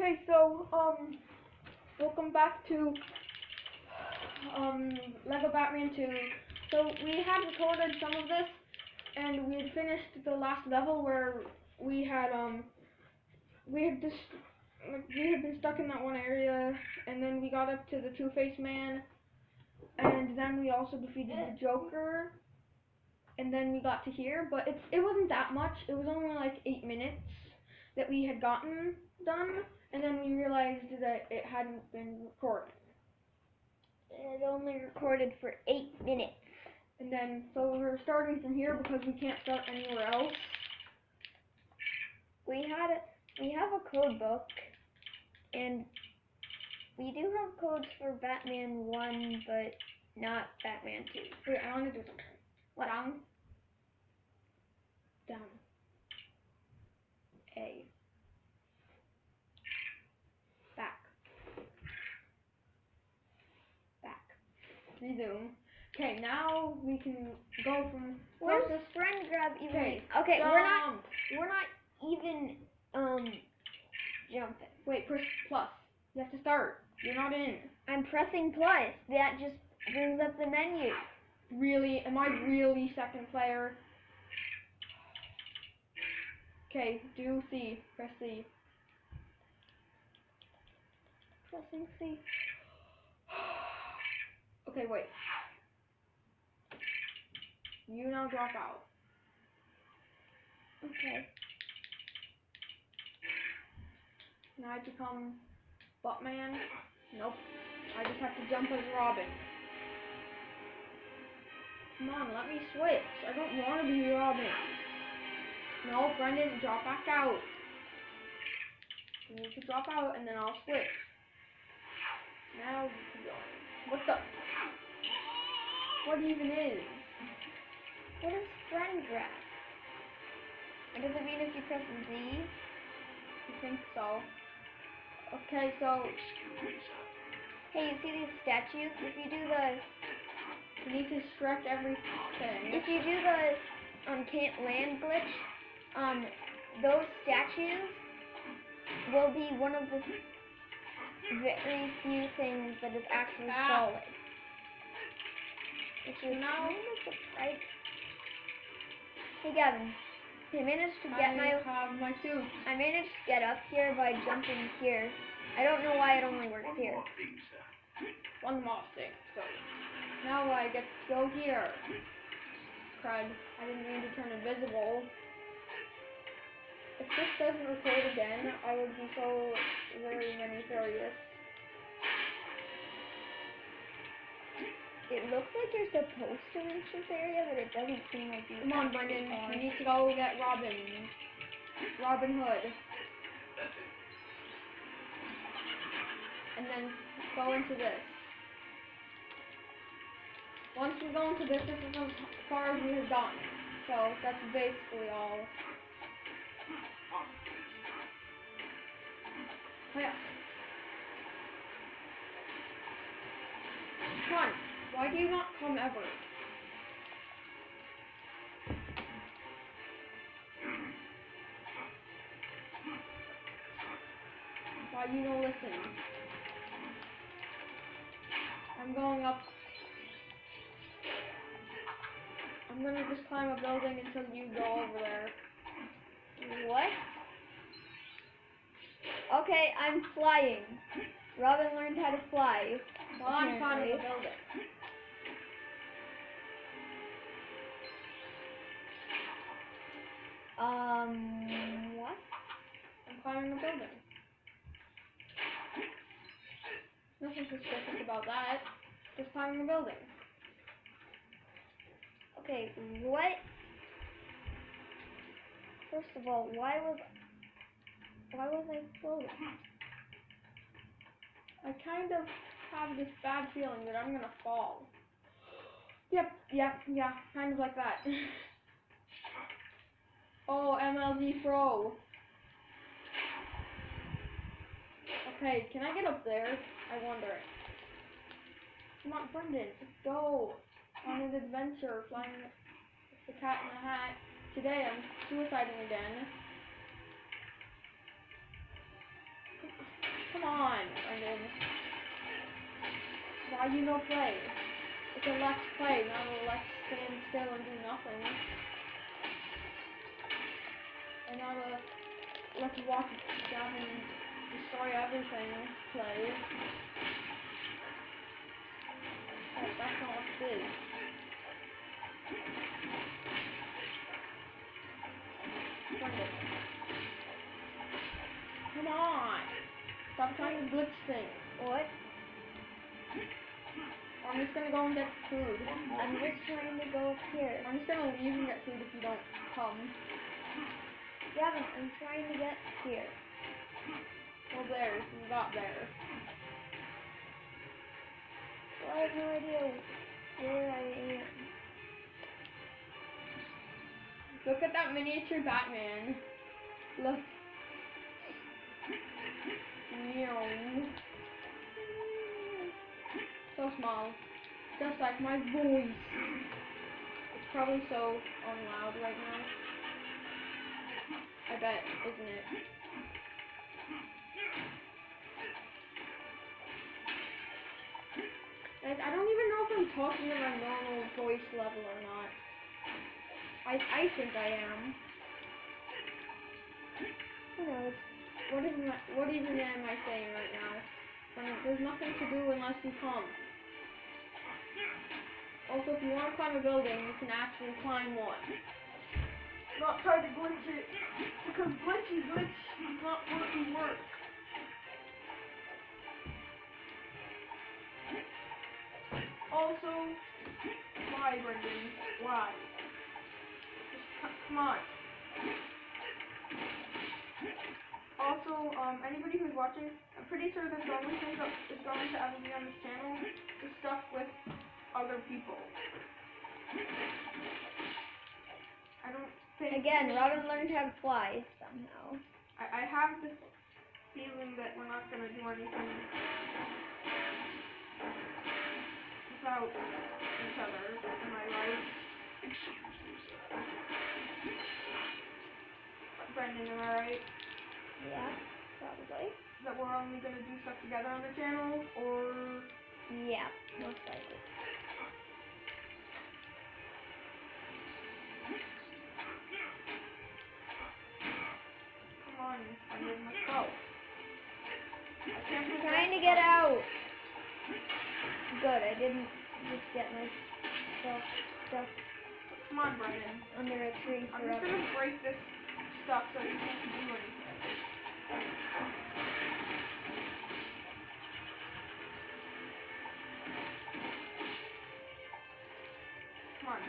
Okay, so um, welcome back to um Lego Batman 2. So we had recorded some of this, and we had finished the last level where we had um we had just we had been stuck in that one area, and then we got up to the Two Face Man, and then we also defeated the Joker, and then we got to here. But it's it wasn't that much. It was only like eight minutes that we had gotten done, and then we realized that it hadn't been recorded. It only recorded for eight minutes. And then, so we're starting from here because we can't start anywhere else. We had a, we have a code book, and we do have codes for Batman One, but not Batman Two. Wait, I want to do something. What? Down. Down. A. Back. Back. Resume. Okay, now we can go from Where's closest. friend grab even? Okay, Okay, we're not we're not even um jumping. Wait, press plus. You have to start. You're not in. I'm pressing plus. That just brings up the menu. Really? Am I really second player? Okay, do C. Press C. Pressing C. Okay, wait. You now drop out. Okay. Now I become Buttman. Nope. I just have to jump as Robin. Come on, let me switch. I don't want to be Robin. No, Brendan, drop back out. You need to drop out and then I'll switch. Now you can join. What the? What even is? What is friend grab? Does it mean if you press Z? I think so. Okay, so Hey, you see these statues? If you do the you need to stretch everything. if you do the um can't land glitch, um those statues will be one of the very few things that is actually Ah. solid. Which is Now- kind of. Hey Gavin, I managed to get I my have my suit. I managed to get up here by jumping here. I don't know why it only works here. One more thing. So now I get to go here. Crud. I didn't mean to turn invisible. If this doesn't record again, I would be so very many furious. It looks like you're supposed to reach this area, but it doesn't seem like you Come on, Brendan. We need to go get Robin. Robin Hood. And then go into this. Once we go into this, this is as far as we have gotten. So that's basically all. Yeah. Come on. Why do you not come ever? Why you don't listen? I'm going up. I'm gonna just climb a building until you go over there. What? Okay, I'm flying. Robin learned how to fly. While I'm climbing a building. Um, what? I'm climbing a building. Nothing suspicious about that. Just climbing a building. Okay, what? First of all, why was why was I floating? I kind of have this bad feeling that I'm gonna fall. Yep, yep, yeah, kind of like that. oh, MLG Pro. Okay, can I get up there? I wonder. Come on, Brendan, let's go on an adventure flying the cat in the hat. Today I'm suiciding again. Come on, Brendan. Why you no play? It's a let's play, not a let's stand still and do nothing. And not a let's walk down and destroy everything play. That- that's not what it is. Come on! Stop trying to glitch things. What? I'm just gonna go and get food. I'm just trying to go up here. I'm just gonna leave and get food if you don't come. Gavin, I'm trying to get here. Well, there, you got there. Well, I have no idea where I am. Look at that miniature Batman. Look. Meow. So small. Just like my voice. It's probably so unloud right now. I bet, isn't it? Like, I don't even know if I'm talking at my normal voice level or not. I I think I am. Who knows? What even am I saying right now? There's nothing to do unless you come. Also, if you want to climb a building, you can actually climb one. Not try to glitch it, because glitchy glitch is not to work. Also, why, Brendan? Why? Just come on. Also, um, anybody who's watching, I'm pretty sure this only thing that is going to ever be on this channel is stuff with other people. I don't. Again, Robin learned how to fly somehow. I, I have this feeling that we're not gonna do anything without each other. Am I right? Brendan, am I right? Yeah, probably. That we're only gonna do stuff together on the channel, or I'm believe trying to that's get out. Good, I didn't just get myself stuck Come on, Brendan. under a tree I'm just gonna break this stuff so you can't do anything. Come on.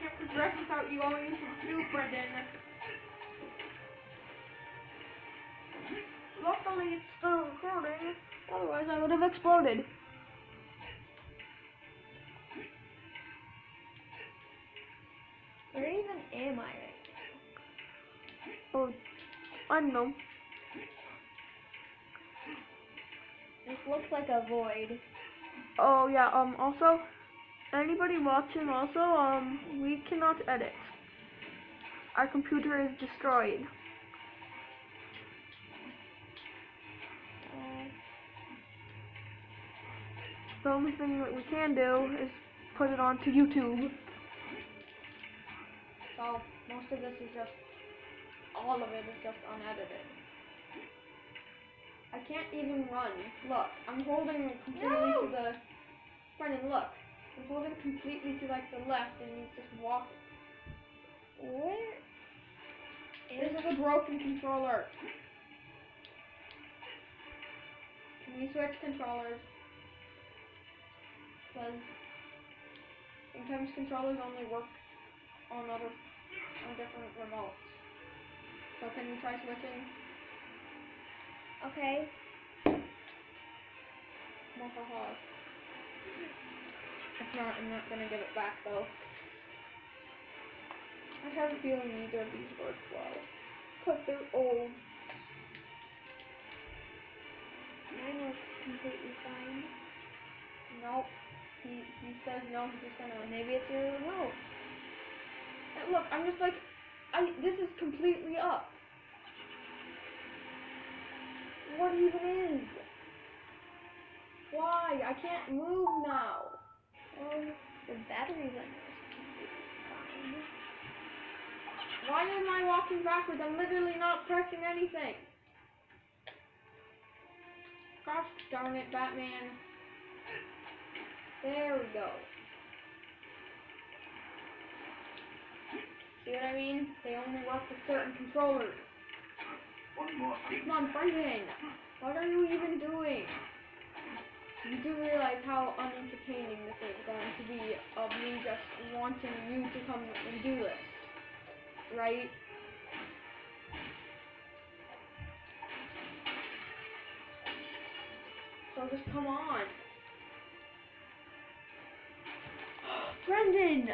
Can't progress without you going into the soup, Brendan. Luckily, it's still recording. Otherwise, I would have exploded. Where even am I right Oh, I don't know. This looks like a void. Oh yeah, um also anybody watching also, um we cannot edit. Our computer is destroyed. The only thing that we can do is put it onto YouTube. So most of this is just all of it is just unedited. I can't even run. Look, I'm holding completely to No! the Brendan, look. I'm holding completely to like the left and he's just walking. where This is a broken controller. Can we switch controllers? Because sometimes controllers only work on other on different remotes. So can you try switching? Okay. Mwahaha. If not, I'm not gonna give it back though. I have a feeling neither of these work well. Cause they're old. Mine looks completely fine. Nope. He he says no. He's just gonna. Maybe it's your remote. Uh, Look, I'm just like, I. This is completely up. What even is? Why? I can't move now. Well, the battery's fine. Why am I walking backwards? I'm literally not pressing anything. Gosh darn it, Batman. There we go. See what I mean? They only work with certain controllers. One more thing. Come on, Brendan. What are you even doing? You do realize how unentertaining this is going to be of me just wanting you to come and do this, right? So just come on. Brendan!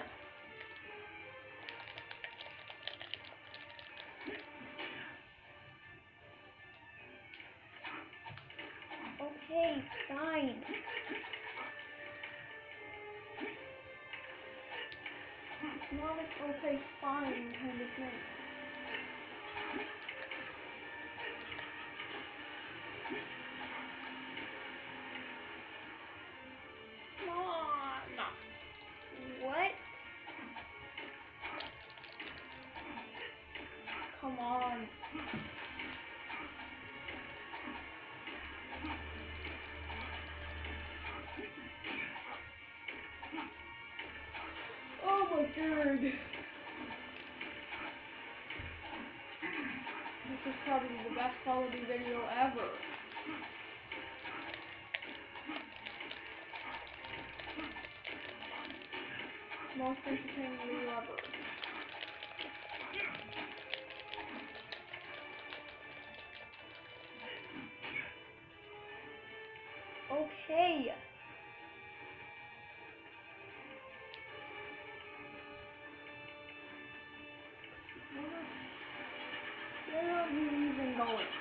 Okay, fine. Like okay, fine kind of thing. My. This is probably the best quality video ever. Most entertaining video ever. Okay. Going?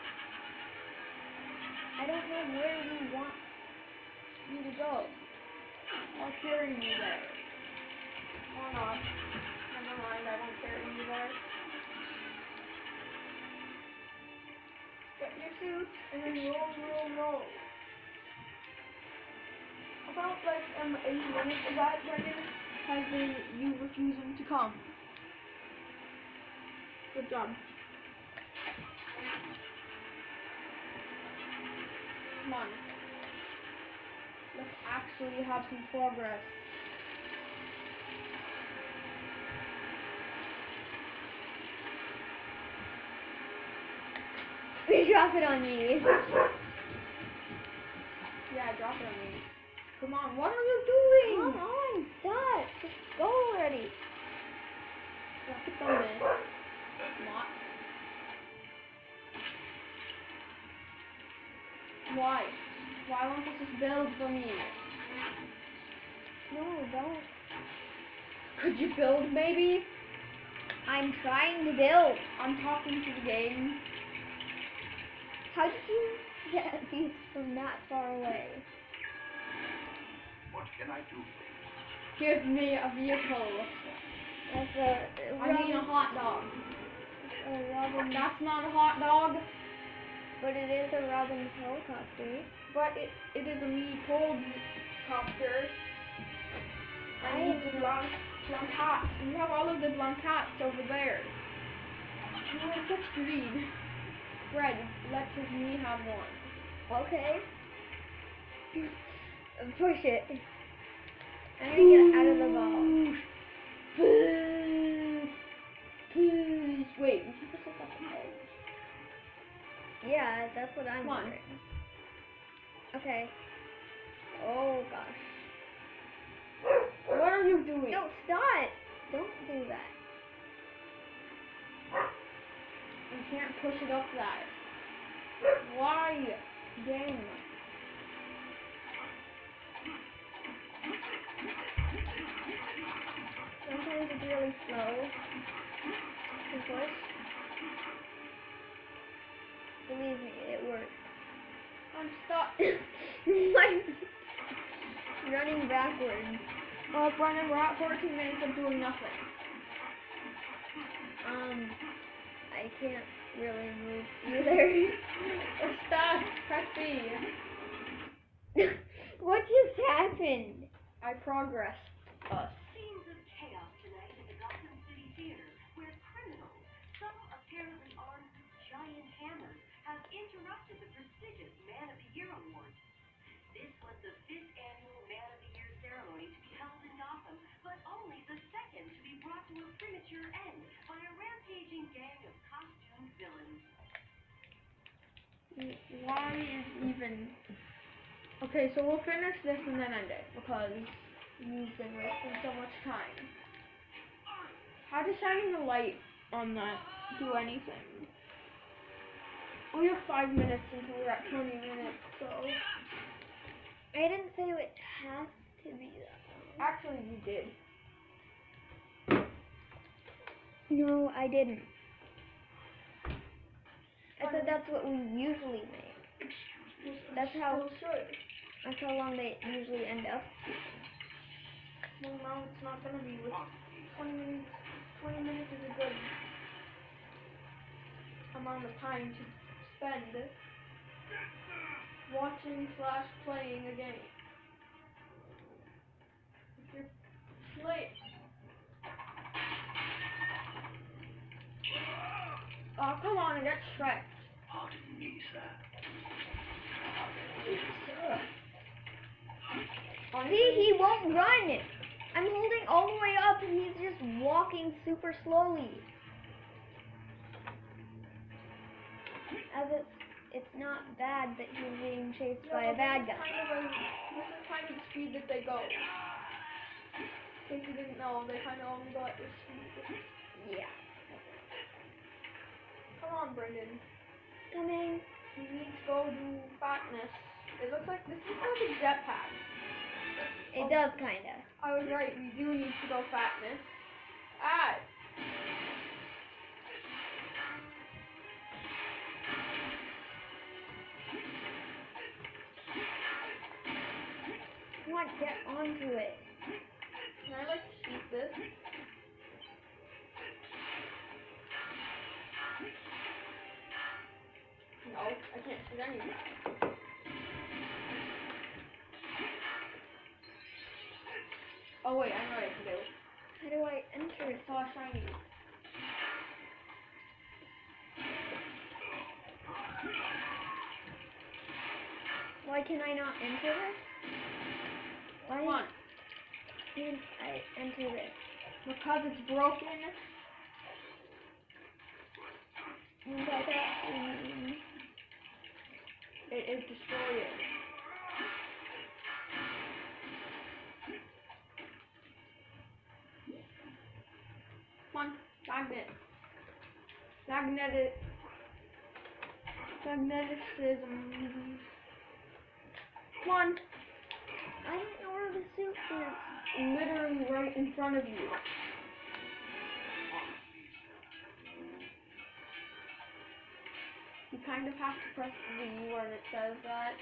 I don't know where you want You to go. I'll carry you there. Or not. Never mind, I won't carry you there. Get your suit and then roll, roll, roll. About like um eight minutes of that, Brendan, has been you refusing to come. Good job. Come on. Let's actually have some progress. Drop it on me. Yeah, drop it on me. Come on, what are you doing? Come on, stop. Just go already. Drop it on me. What? Why? Why won't you just build for me? No, don't. Could you build maybe? I'm trying to build. I'm talking to the game. How did you get these from that far away? What can I do? Give me a vehicle. That's a I mean a hot dog. a That's not a hot dog, but it is a Robin's helicopter. but it, it is a me cold copter. I need the blanc, blancats. You have all of the blancats over there. You are such greed. Fred, let his me have one. Okay. Push it. I'm gonna get out of the ball. Yeah, that's what I'm Come on. wondering. Okay. Oh gosh. What are you doing? No, stop! Don't do that. You can't push it up that. Why? Game. Sometimes it's really slow to push. Me, it works. I'm stuck. I'm running backwards. Oh, Brennan, we're at 14 minutes of doing nothing. Um, I can't really move either. We're stuck. Press B. I progressed us. Why is even... Okay, so we'll finish this and then end it, because you've been wasting so much time. How does shining the light on that do anything? We have five minutes until we're at 20 minutes, so... I didn't say it has to be that. Actually, you did. No, I didn't. I said that's what we usually make. That's how that's how long they usually end up. Well, now it's not gonna be with 20 minutes. 20 minutes is a good amount of time to spend watching slash playing a game. If you're play. Oh, come on, and get Shrek. See, he won't run. I'm holding all the way up and he's just walking super slowly. As if it's not bad that he's being chased by a bad guy. Kind of a, this is kind of the speed that they go. Case you didn't know, they kind of only go at this speed. Yeah. Come on, Brendan. Coming. You need to go do fatness. It looks like this is like a jetpack. It does kinda. I was right, we do need to go fatness. Ah! Come on, get onto it. Can I like shoot this? No, I can't shoot anything. Oh wait, I know what I can do. How do I enter I it? saw shiny. Why can I not enter this? Why Come on. can't I enter this? Because it's broken. And I got, um, It is destroyed. Come on, magnet. Magnetic. Magneticism. Come on, I don't know where the suit is. literally right in front of you. Kind of have to press V when it says that.